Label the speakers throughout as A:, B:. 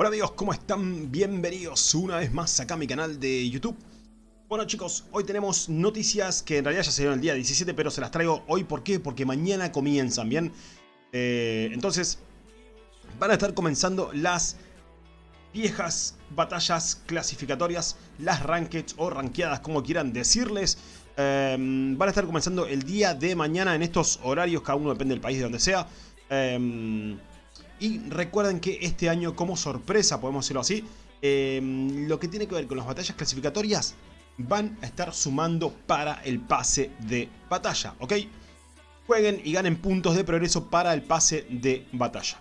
A: Hola amigos, ¿cómo están? Bienvenidos una vez más acá a mi canal de YouTube. Bueno chicos, hoy tenemos noticias que en realidad ya se dieron el día 17, pero se las traigo hoy. ¿Por qué? Porque mañana comienzan, ¿bien? Eh, entonces, van a estar comenzando las viejas batallas clasificatorias, las rankeds o ranqueadas, como quieran decirles. Eh, van a estar comenzando el día de mañana en estos horarios, cada uno depende del país de donde sea. Eh, y recuerden que este año, como sorpresa, podemos decirlo así, eh, lo que tiene que ver con las batallas clasificatorias van a estar sumando para el pase de batalla, ¿ok? Jueguen y ganen puntos de progreso para el pase de batalla.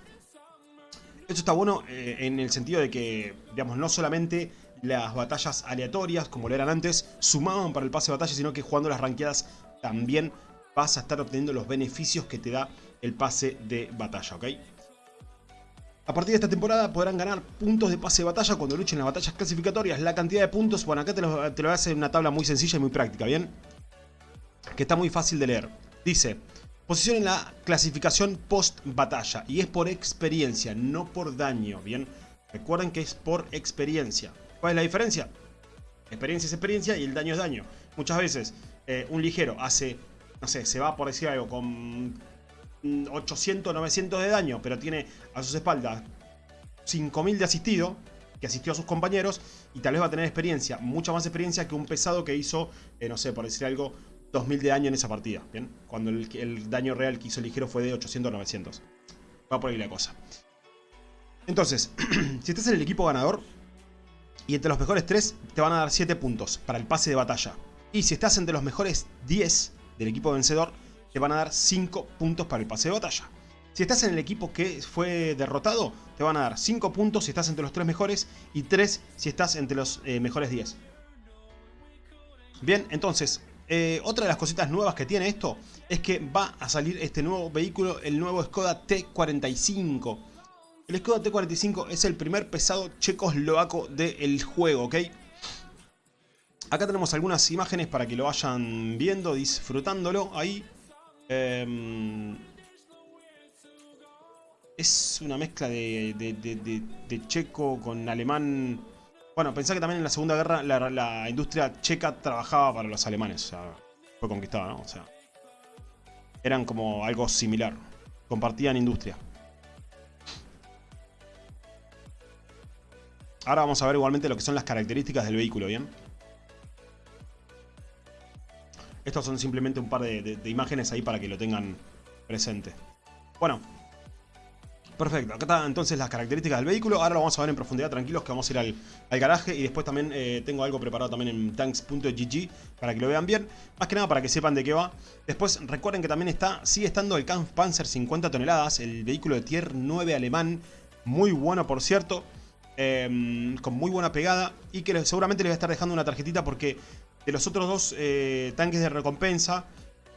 A: Esto está bueno eh, en el sentido de que, digamos, no solamente las batallas aleatorias, como lo eran antes, sumaban para el pase de batalla, sino que jugando las ranqueadas también vas a estar obteniendo los beneficios que te da el pase de batalla, ¿ok? A partir de esta temporada podrán ganar puntos de pase de batalla cuando luchen en las batallas clasificatorias. La cantidad de puntos, bueno, acá te lo, voy a hacer en una tabla muy sencilla y muy práctica, ¿bien? Que está muy fácil de leer. Dice, posición en la clasificación post batalla. Y es por experiencia, no por daño, ¿bien? Recuerden que es por experiencia. ¿Cuál es la diferencia? Experiencia es experiencia y el daño es daño. Muchas veces eh, un ligero hace, no sé, se va por decir algo con 800, 900 de daño, pero tiene a sus espaldas 5000 de asistido, que asistió a sus compañeros, y tal vez va a tener experiencia, mucha más experiencia que un pesado que hizo, eh, no sé, por decir algo, 2000 de daño en esa partida, ¿bien? Cuando el, daño real que hizo el ligero fue de 800 900. Va por ahí la cosa. Entonces, si estás en el equipo ganador, y entre los mejores 3 te van a dar 7 puntos para el pase de batalla. Y si estás entre los mejores 10 del equipo vencedor, te van a dar 5 puntos para el pase de batalla. Si estás en el equipo que fue derrotado, te van a dar 5 puntos si estás entre los 3 mejores y 3 si estás entre los eh, mejores 10. Bien, entonces, eh, otra de las cositas nuevas que tiene esto es que va a salir este nuevo vehículo, el nuevo Skoda T45. El Skoda T45 es el primer pesado checoslovaco del juego, ¿ok? Acá tenemos algunas imágenes para que lo vayan viendo, disfrutándolo ahí. Em, es una mezcla de, checo con alemán. Bueno, pensá que también en la Segunda Guerra la, industria checa trabajaba para los alemanes. O sea, fue conquistada, ¿no? O sea, eran como algo similar. Compartían industria. Ahora vamos a ver igualmente lo que son las características del vehículo, ¿bien? Estos son simplemente un par de, imágenes ahí para que lo tengan presente. Bueno, Perfecto, acá están entonces las características del vehículo. Ahora lo vamos a ver en profundidad, tranquilos, que vamos a ir al, garaje. Y después también eh, tengo algo preparado también en tanks.gg para que lo vean bien. Más que nada para que sepan de qué va. Después recuerden que también está, sigue estando el Kampfpanzer 50 toneladas, el vehículo de Tier 9 alemán. Muy bueno, por cierto. Em, con muy buena pegada. Y que seguramente les voy a estar dejando una tarjetita porque de los otros dos eh, tanques de recompensa,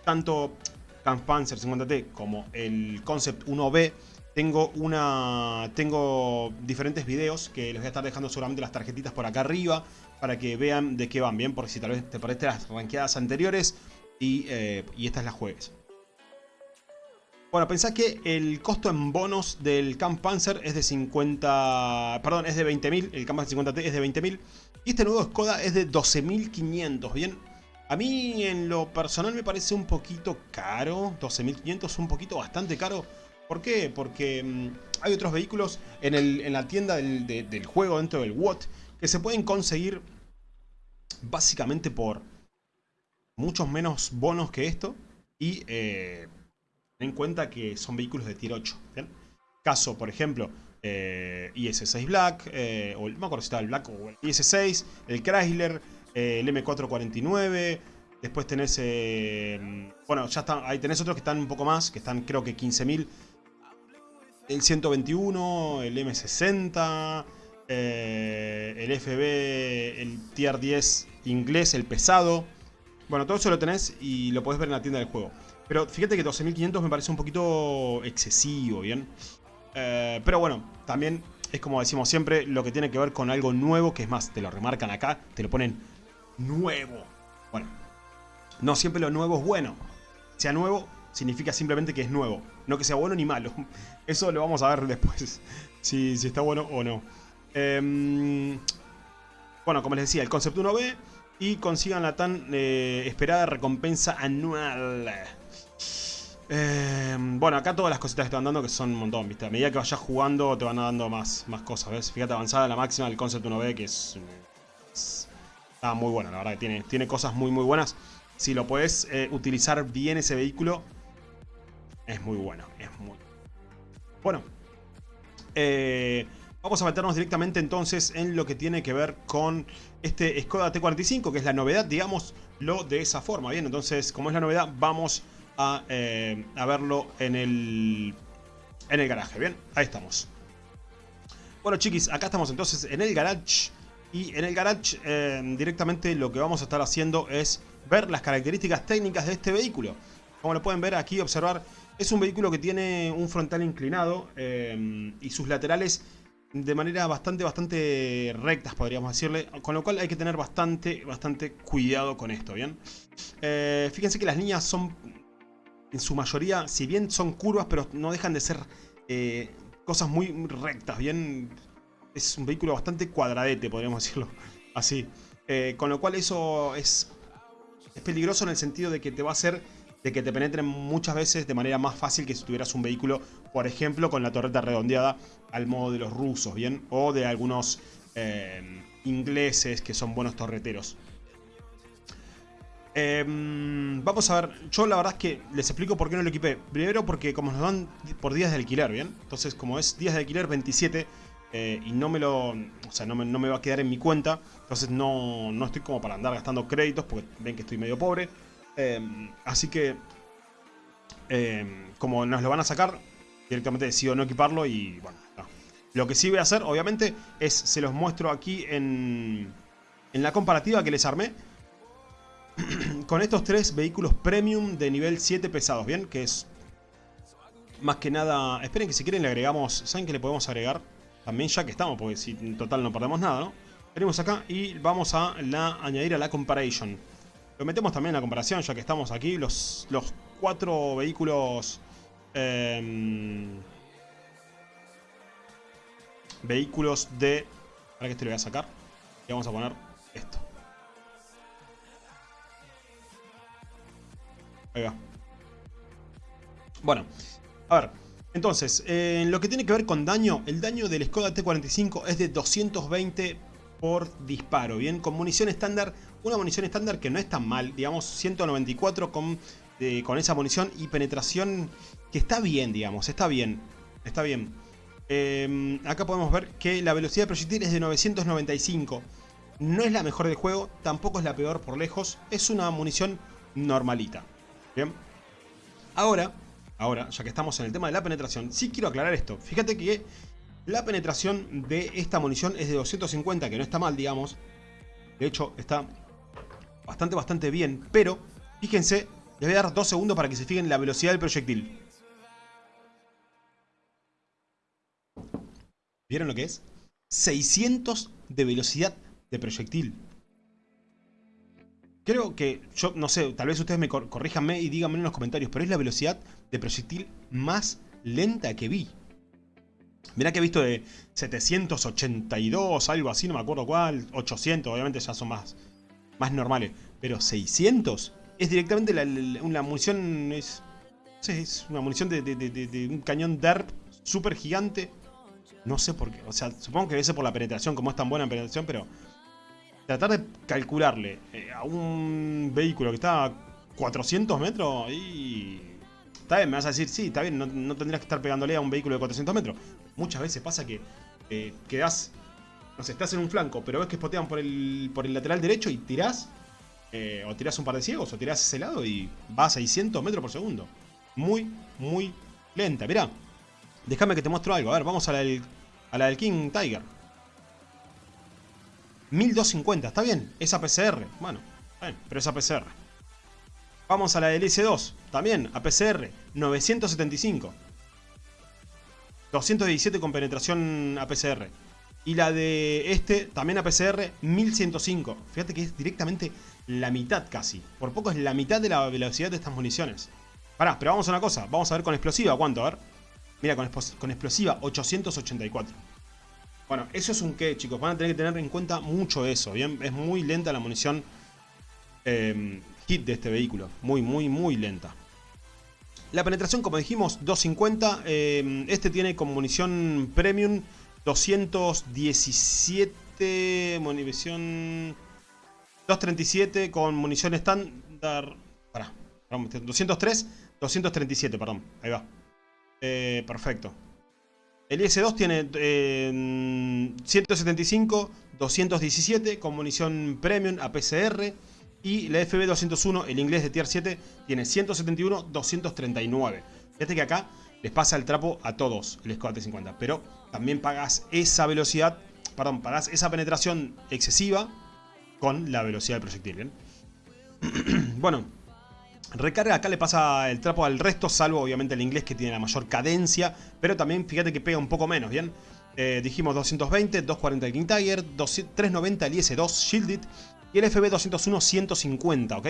A: tanto Kampfpanzer 50T como el Concept 1B, tengo, una, tengo diferentes videos que les voy a estar dejando seguramente las tarjetitas por acá arriba para que vean de qué van bien, porque si tal vez te parece las ranqueadas anteriores y, eh, y estas las juegues. Bueno, pensá que el costo en bonos del Camp Panzer es de 50... Perdón, es de 20.000. El Camp Panzer 50T es de 20.000. Y este nuevo Skoda es de 12.500, ¿bien? A mí en lo personal me parece un poquito caro. 12.500 es un poquito bastante caro. ¿Por qué? Porque mm, hay otros vehículos en, la tienda del, juego dentro del WOT que se pueden conseguir básicamente por muchos menos bonos que esto. Y... Eh, Ten en cuenta que son vehículos de tier 8. Caso, por ejemplo, eh, IS-6 Black, eh, o no me acuerdo si estaba el Black o el IS-6, el Chrysler, eh, el M449. Después tenés, bueno, ya está, ahí tenés otros que están un poco más, que están creo que 15.000. El 121, el M60, el FB, el Tier 10 inglés, el pesado. Bueno, todo eso lo tenés y lo podés ver en la tienda del juego. Pero fíjate que 12.500 me parece un poquito excesivo, ¿bien? Eh, pero bueno, también es como decimos siempre, lo que tiene que ver con algo nuevo, que es más, te lo remarcan acá, te lo ponen nuevo. Bueno, no siempre lo nuevo es bueno. Sea nuevo significa simplemente que es nuevo, no que sea bueno ni malo. Eso lo vamos a ver después, si, si está bueno o no. Em, bueno, como les decía, el Concept 1B y consigan la tan eh, esperada recompensa anual. Em, bueno, acá todas las cositas que te van dando que son un montón, ¿viste? A medida que vayas jugando te van dando más, más cosas, ¿ves? Fíjate, avanzada la máxima del Concept 1B que es... está muy buena, la verdad, que tiene, tiene cosas muy muy buenas. Si lo puedes eh, utilizar bien ese vehículo, es muy bueno, es muy bueno. Eh, vamos a meternos directamente entonces en lo que tiene que ver con este Skoda T45, que es la novedad, digámoslo de esa forma. Bien, entonces, como es la novedad, vamos eh, verlo en el, en el garaje. Bien, ahí estamos. Bueno, chiquis, acá estamos entonces en el garage. Y en el garage eh, directamente lo que vamos a estar haciendo es ver las características técnicas de este vehículo. Como lo pueden ver aquí, observar, es un vehículo que tiene un frontal inclinado eh, y sus laterales de manera bastante, bastante rectas, podríamos decirle. Con lo cual hay que tener bastante, bastante cuidado con esto, ¿bien? Fíjense que las líneas son, en su mayoría, si bien son curvas, pero no dejan de ser eh, cosas muy rectas, ¿bien? Es un vehículo bastante cuadradete, podríamos decirlo así. con lo cual eso es, es peligroso en el sentido de que te va a hacer de que te penetren muchas veces de manera más fácil que si tuvieras un vehículo, por ejemplo, con la torreta redondeada al modo de los rusos, ¿bien? O de algunos eh, ingleses que son buenos torreteros. Em, vamos a ver, yo la verdad es que les explico por qué no lo equipé. Primero porque como nos dan por días de alquiler, ¿bien? Entonces como es días de alquiler 27 eh, y no me lo... O sea, no me, va a quedar en mi cuenta. Entonces no, no estoy como para andar gastando créditos porque ven que estoy medio pobre. Em, así que, em, como nos lo van a sacar, directamente decido no equiparlo y bueno, Lo que sí voy a hacer, obviamente, es se los muestro aquí en, en la comparativa que les armé. con estos tres vehículos premium de nivel 7 pesados, ¿bien? Que es más que nada... Esperen que si quieren le agregamos... ¿Saben que le podemos agregar? También ya que estamos, porque si en total no perdemos nada, ¿no? Venimos acá y vamos a la, añadir a la comparison. Lo metemos también en la comparación, ya que estamos aquí. Los, los cuatro vehículos... Em, vehículos de... Para que este lo voy a sacar. Y vamos a poner esto. Bueno, a ver. Entonces, en lo que tiene que ver con daño, el daño del Skoda T45 es de 220 por disparo, ¿bien? Con munición estándar, una munición estándar que no es tan mal, digamos 194 con, eh, con esa munición y penetración que está bien, digamos, está bien, está bien. Em, acá podemos ver que la velocidad de proyectil es de 995. No es la mejor del juego, tampoco es la peor por lejos, es una munición normalita. Ahora, ahora, ya que estamos en el tema de la penetración, sí quiero aclarar esto. Fíjate que la penetración de esta munición es de 250, que no está mal, digamos. De hecho, está bastante, bastante bien. Pero, fíjense, les voy a dar dos segundos para que se fijen la velocidad del proyectil. ¿Vieron lo que es? 600 de velocidad de proyectil. Creo que, yo no sé, tal vez ustedes me corríjanme y díganme en los comentarios, pero es la velocidad de proyectil más lenta que vi. Mirá que he visto de 782, algo así, no me acuerdo cuál. 800, obviamente ya son más, más normales. Pero 600 es directamente la, una munición... Es, es una munición de, un cañón DERP súper gigante. No sé por qué. O sea, supongo que debe por la penetración, como es tan buena en penetración, pero... Tratar de calcularle eh, a un vehículo que está a 400 metros y Está bien, me vas a decir, sí, está bien, no, tendrías que estar pegándole a un vehículo de 400 metros. Muchas veces pasa que eh, quedás, no sé, estás en un flanco, pero ves que spotean por el, por el lateral derecho y tirás, eh, o tirás un par de ciegos, o tirás ese lado y va a 600 metros por segundo. Muy, muy lenta. Mirá, déjame que te muestro algo. A ver, vamos a la del King Tiger. 1250, está bien, es APCR. Bueno, bien, pero es APCR. Vamos a la del S2, también, APCR, 975. 217 con penetración APCR. Y la de este, también APCR, 1105. Fíjate que es directamente la mitad casi. Por poco es la mitad de la velocidad de estas municiones. Pará, pero vamos a una cosa. Vamos a ver con explosiva cuánto, a ver. Mira, con, con explosiva 884. Bueno, eso es un qué, chicos. Van a tener que tener en cuenta mucho eso, ¿bien? Es muy lenta la munición eh, hit de este vehículo. Muy, muy, muy lenta. La penetración, como dijimos, 250. Eh, este tiene con munición premium 217. Munición... 237 con munición estándar. Pará, 203, 237, perdón. Ahí va. Eh, perfecto. El IS-2 tiene 175, 217 con munición premium APCR. Y la FB201, el inglés de tier 7, tiene 171, 239. Fíjate que acá les pasa el trapo a todos el Skoda T50. Pero también pagas esa velocidad, perdón, pagas esa penetración excesiva con la velocidad del proyectil, ¿bien? bueno, recarga acá le pasa el trapo al resto, salvo obviamente el inglés que tiene la mayor cadencia, pero también fíjate que pega un poco menos, ¿bien? Eh, dijimos 220, 240 el King Tiger, 390 el IS-2 Shielded y el FB201 150, ¿ok?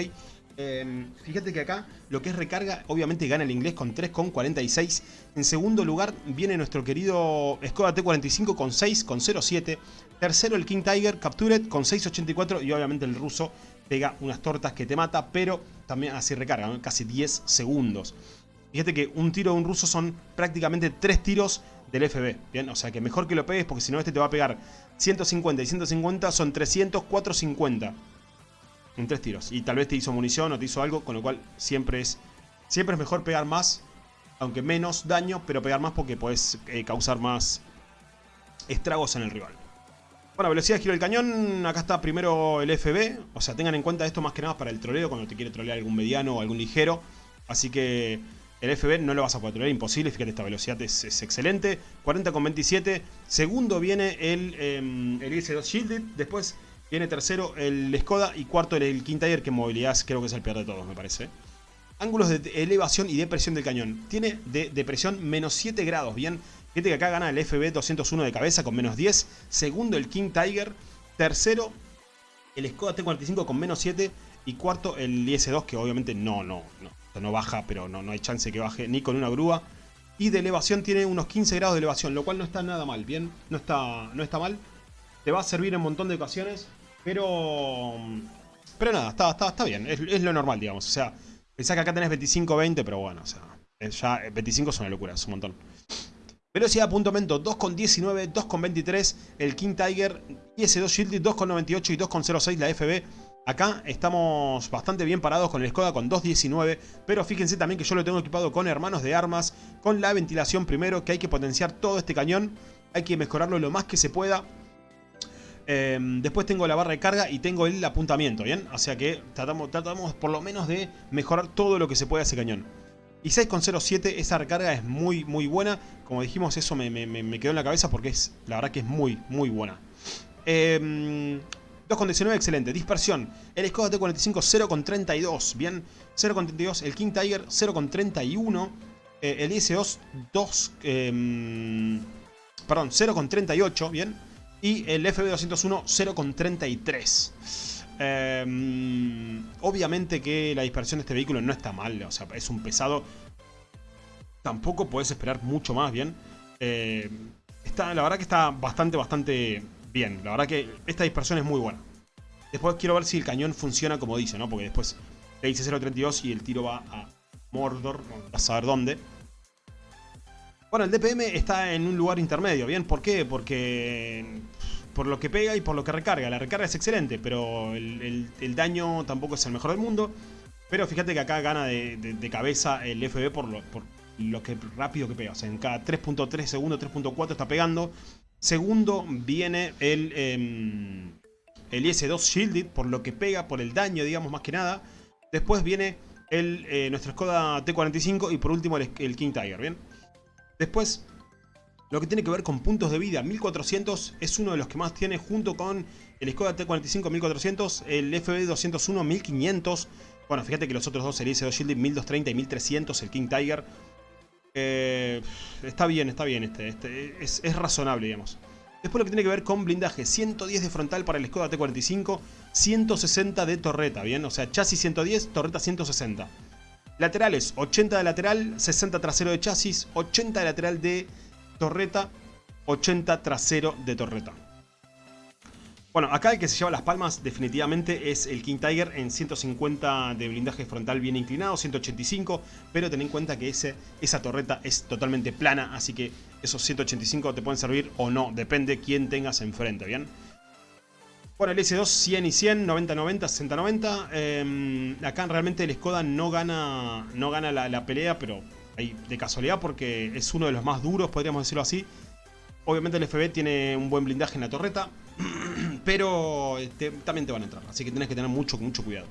A: Eh, fíjate que acá lo que es recarga, obviamente gana el inglés con 3,46. En segundo lugar viene nuestro querido Skoda T45 con 6,07. Tercero el King Tiger Captured con 6,84 y obviamente el ruso pega unas tortas que te mata, pero también así recarga, casi 10 segundos. Fíjate que un tiro de un ruso son prácticamente 3 tiros del FB, ¿bien? O sea que mejor que lo pegues porque si no este te va a pegar 150 y 150 son 300, 450 en tres tiros. Y tal vez te hizo munición o te hizo algo, con lo cual siempre es, siempre es mejor pegar más, aunque menos daño, pero pegar más porque puedes eh, causar más estragos en el rival. Bueno, velocidad de giro del cañón, acá está primero el FB, o sea, tengan en cuenta esto más que nada para el troleo, cuando te quiere trolear algún mediano o algún ligero. Así que el FB no lo vas a poder trolear, imposible, fíjate, esta velocidad es, excelente. 40,27, segundo viene el, eh, el IS-2 Shielded, después Viene tercero el Skoda y cuarto el King Tiger, que en movilidad creo que es el peor de todos, me parece. Ángulos de elevación y depresión del cañón. Tiene de depresión menos 7 grados, bien. Fíjate que acá gana el FB 201 de cabeza con menos 10. Segundo el King Tiger. Tercero el Skoda T45 con menos 7. Y cuarto el IS-2 que obviamente no, no, no, no baja, pero no, no hay chance que baje ni con una grúa. Y de elevación tiene unos 15 grados de elevación, lo cual no está nada mal, bien. No está, no está mal. Te va a servir en un montón de ocasiones. Pero... Pero nada, está, está, está bien. Es, lo normal, digamos. O sea, pensá que acá tenés 25, 20, pero bueno, o sea... Ya 25 es una locura, es un montón. Velocidad de apuntamiento 2,19, 2,23 el King Tiger, IS-2 Shielded 2,98 y 2,06 la FB. Acá estamos bastante bien parados con el Skoda con 2.19, pero fíjense también que yo lo tengo equipado con hermanos de armas, con la ventilación primero, que hay que potenciar todo este cañón, hay que mejorarlo lo más que se pueda. Em, después tengo la barra de carga y tengo el apuntamiento, ¿bien? O sea que tratamos, tratamos por lo menos de mejorar todo lo que se puede a ese cañón. Y 6.07, esa recarga es muy, muy buena. Como dijimos, eso me, quedó en la cabeza porque es, la verdad que es muy, muy buena. 2.19, em, excelente. Dispersión. El Skoda T45 0.32, bien. 0.32. El King Tiger 0.31. Eh, el IS-2 2... Em, perdón, 0.38, bien y el FB201 0,33. Em, obviamente que la dispersión de este vehículo no está mal, o sea, es un pesado. Tampoco puedes esperar mucho más, ¿bien? Em, está, la verdad que está bastante, bastante bien. La verdad que esta dispersión es muy buena. Después quiero ver si el cañón funciona como dice, ¿no? Porque después le dice 0.32 y el tiro va a Mordor, a saber dónde. Bueno, el DPM está en un lugar intermedio, ¿bien? ¿Por qué? Porque por lo que pega y por lo que recarga. La recarga es excelente, pero el, daño tampoco es el mejor del mundo. Pero fíjate que acá gana de, cabeza el FB por lo, rápido que pega. O sea, en cada 3.3 segundos, 3.4 está pegando. Segundo viene el, em, el IS-2 Shielded por lo que pega, por el daño, digamos, más que nada. Después viene el, eh, nuestro Skoda T45 y por último el, el King Tiger, ¿bien? Después, lo que tiene que ver con puntos de vida, 1400 es uno de los que más tiene junto con el Skoda T45 1400, el FB201 1500. Bueno, fíjate que los otros dos, el IS-2 Shielded 1230 y 1300, el King Tiger. Eh, está bien, está bien este, este es, es, razonable, digamos. Después lo que tiene que ver con blindaje, 110 de frontal para el Skoda T45, 160 de torreta, ¿bien? O sea, chasis 110, torreta 160. Laterales, 80 de lateral, 60 trasero de chasis, 80 de lateral de torreta, 80 trasero de torreta. Bueno, acá el que se lleva las palmas definitivamente es el King Tiger en 150 de blindaje frontal bien inclinado, 185, pero ten en cuenta que ese, esa torreta es totalmente plana, así que esos 185 te pueden servir o no, depende quién tengas enfrente, ¿bien? Bueno, el S2 100 y 100, 90, 90, 60, 90. acá realmente el Skoda no gana, no gana la, pelea, pero de casualidad porque es uno de los más duros, podríamos decirlo así. Obviamente el FB tiene un buen blindaje en la torreta, pero este, también te van a entrar, así que tenés que tener mucho, mucho cuidado.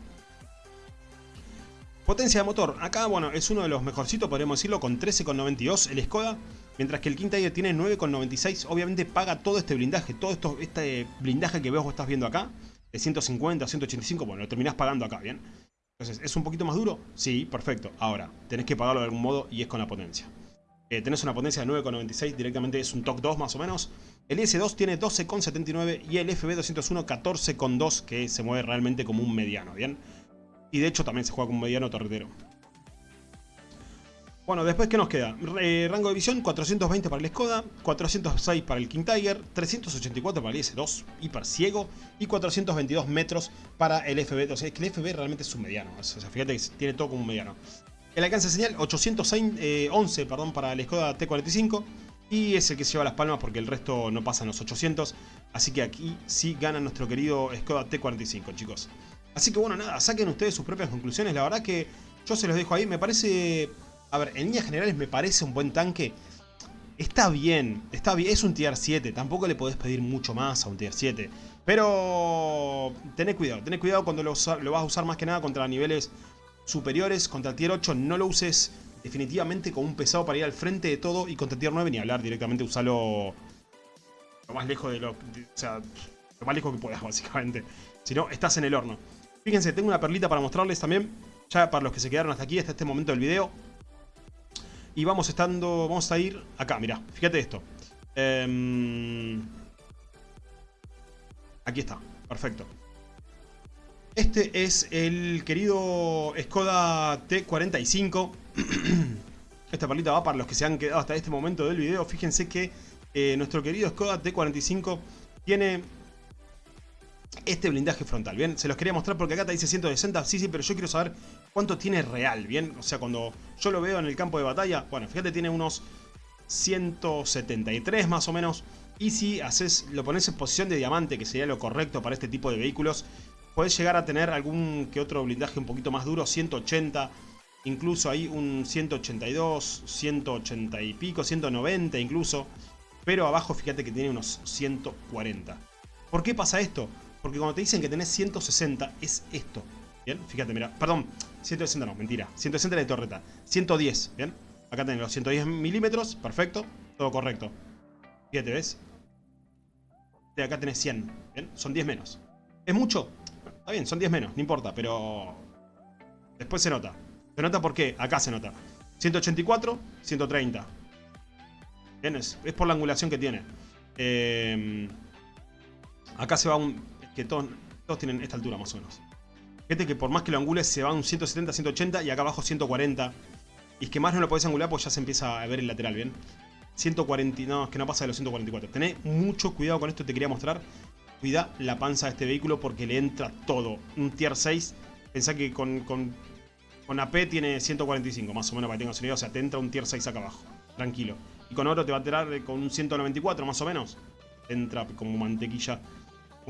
A: Potencia de motor, acá bueno, es uno de los mejorcitos, podríamos decirlo, con 13,92 el Skoda. Mientras que el King Tiger tiene 9,96, obviamente paga todo este blindaje, todo esto, este blindaje que vos estás viendo acá, de 150 a 185, bueno, lo terminás pagando acá, ¿bien? Entonces, ¿es un poquito más duro? Sí, perfecto. Ahora, tenés que pagarlo de algún modo y es con la potencia. Eh, tenés una potencia de 9,96, directamente es un TOC 2 más o menos. El S2 tiene 12,79 y el FB201 14,2, que se mueve realmente como un mediano, ¿bien? Y de hecho también se juega como un mediano torretero. Bueno, después, ¿qué nos queda? Eh, rango de visión, 420 para el Skoda, 406 para el King Tiger, 384 para el S2, hiper ciego, y 422 metros para el FB. O sea, es que el FB realmente es un mediano. O sea, fíjate que tiene todo como un mediano. El alcance de señal, 811 eh, perdón, para el Skoda T45. Y es el que se lleva las palmas porque el resto no pasa en los 800. Así que aquí sí gana nuestro querido Skoda T45, chicos. Así que bueno, nada, saquen ustedes sus propias conclusiones. La verdad que yo se los dejo ahí. Me parece a ver, en líneas generales me parece un buen tanque. Está bien, está bien, es un tier 7, tampoco le podés pedir mucho más a un tier 7. Pero tené cuidado, tené cuidado cuando lo, vas a usar más que nada contra niveles superiores. Contra el tier 8 no lo uses definitivamente como un pesado para ir al frente de todo. Y contra el tier 9 ni hablar, directamente usalo lo más lejos de lo... o sea, lo más lejos que puedas básicamente. Si no, estás en el horno. Fíjense, tengo una perlita para mostrarles también. Ya para los que se quedaron hasta aquí, hasta este momento del video. Y vamos estando, vamos a ir acá, mirá, fíjate esto. Em, aquí está, perfecto. Este es el querido Skoda T45. Esta palita va para los que se han quedado hasta este momento del video. Fíjense que eh, nuestro querido Skoda T45 tiene este blindaje frontal, ¿bien? Se los quería mostrar porque acá te dice 160, sí, sí, pero yo quiero saber cuánto tiene real, ¿bien? O sea, cuando yo lo veo en el campo de batalla, bueno, fíjate, tiene unos 173 más o menos. Y si haces, lo pones en posición de diamante, que sería lo correcto para este tipo de vehículos, puedes llegar a tener algún que otro blindaje un poquito más duro, 180, incluso ahí un 182, 180 y pico, 190 incluso. Pero abajo fíjate que tiene unos 140. ¿Por qué pasa esto? Porque cuando te dicen que tenés 160, es esto. ¿Bien? Fíjate, mira. Perdón, 160 no, mentira. 160 de torreta. 110, ¿bien? Acá tenés los 110 milímetros, perfecto. Todo correcto. Fíjate, ¿ves? De acá tenés 100, ¿bien? Son 10 menos. ¿Es mucho? Está bien, son 10 menos, no importa, pero... Después se nota. ¿Se nota por qué? Acá se nota. 184, 130. ¿Bien? Es, es por la angulación que tiene. Eh, acá se va un que todos, tienen esta altura más o menos. Fíjate que por más que lo angules se va un 170, 180 y acá abajo 140. Y es que más no lo podés angular porque ya se empieza a ver el lateral, ¿bien? 140, no, es que no pasa de los 144. Tenés mucho cuidado con esto, te quería mostrar. Cuida la panza de este vehículo porque le entra todo. Un tier 6, pensá que con, con, con AP tiene 145, más o menos para que tengas idea. O sea, te entra un tier 6 acá abajo, tranquilo. Y con oro te va a tirar con un 194, más o menos. Entra como mantequilla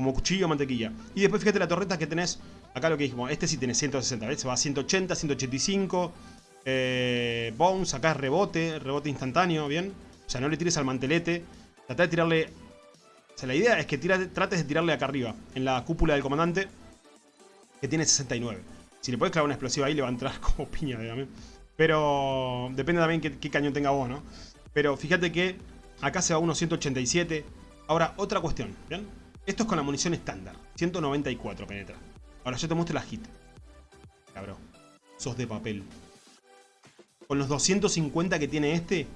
A: como cuchillo o mantequilla. Y después fíjate la torreta que tenés, acá lo que dijimos, este sí tiene 160, ¿ves? Se va a 180, 185, eh, bounce, acá es rebote, rebote instantáneo, ¿bien? O sea, no le tires al mantelete, trata de tirarle... O sea, la idea es que trates de tirarle acá arriba, en la cúpula del comandante, que tiene 69. Si le puedes clavar una explosiva ahí, le va a entrar como piña. Pero depende también qué, qué cañón tenga vos, ¿no? Pero fíjate que acá se va unos 187. Ahora, otra cuestión, ¿bien? Esto es con la munición estándar. 194 penetra. Ahora yo te muestro la hit. Cabrón. Sos de papel. Con los 250 que tiene este,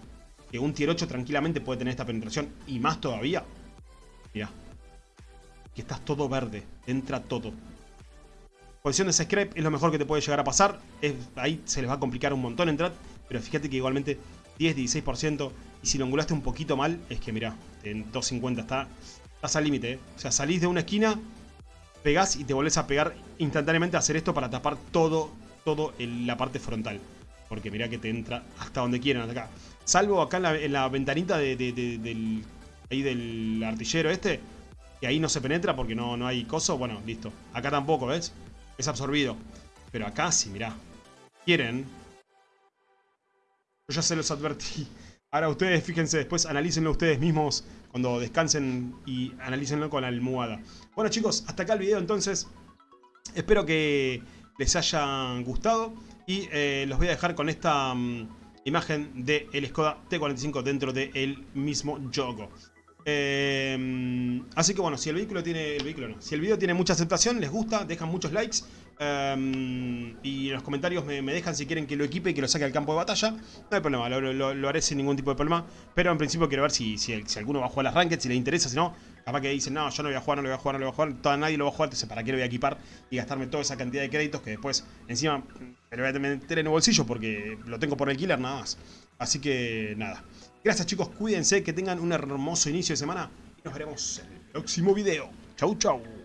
A: que un tier 8 tranquilamente puede tener esta penetración, y más todavía. Mirá. Que estás todo verde. Entra todo. Posición de scrap es lo mejor que te puede llegar a pasar. ahí se les va a complicar un montón entrar. Pero fíjate que igualmente 10-16%. Y si lo angulaste un poquito mal, es que mirá, en 250, está, estás al límite. ¿eh? O sea, salís de una esquina, pegás y te volvés a pegar instantáneamente a hacer esto para tapar todo, todo la parte frontal. Porque mirá que te entra hasta donde quieran, acá. Salvo acá en la, ventanita del, ahí del artillero este, que ahí no se penetra porque no, no hay coso. Bueno, listo. Acá tampoco, ¿ves? Es absorbido. Pero acá sí, mirá. Quieren. Yo ya se los advertí. Ahora ustedes, fíjense, después analícenlo ustedes mismos cuando descansen y analícenlo con la almohada. Bueno chicos, hasta acá el video entonces. Espero que les haya gustado. Y eh, los voy a dejar con esta mm, imagen del el Skoda T45 dentro del mismo juego. Eh, así que bueno, si el vehículo tiene... El vehículo no. Si el video tiene mucha aceptación, les gusta, dejan muchos likes. Eh, y en los comentarios me, dejan si quieren que lo equipe y que lo saque al campo de batalla. No hay problema, lo, haré sin ningún tipo de problema. Pero en principio quiero ver si, si, alguno va a jugar las ranked, si le interesa, si no... Capaz que dicen, no, yo no voy a jugar, no lo voy a jugar, no lo voy a jugar. Toda, nadie lo va a jugar, entonces ¿para qué lo voy a equipar? Y gastarme toda esa cantidad de créditos que después, encima, me lo voy a meter en el bolsillo porque lo tengo por alquiler nada más. Así que, nada. Gracias chicos, cuídense, que tengan un hermoso inicio de semana. Y nos veremos en el próximo video. Chau, chau.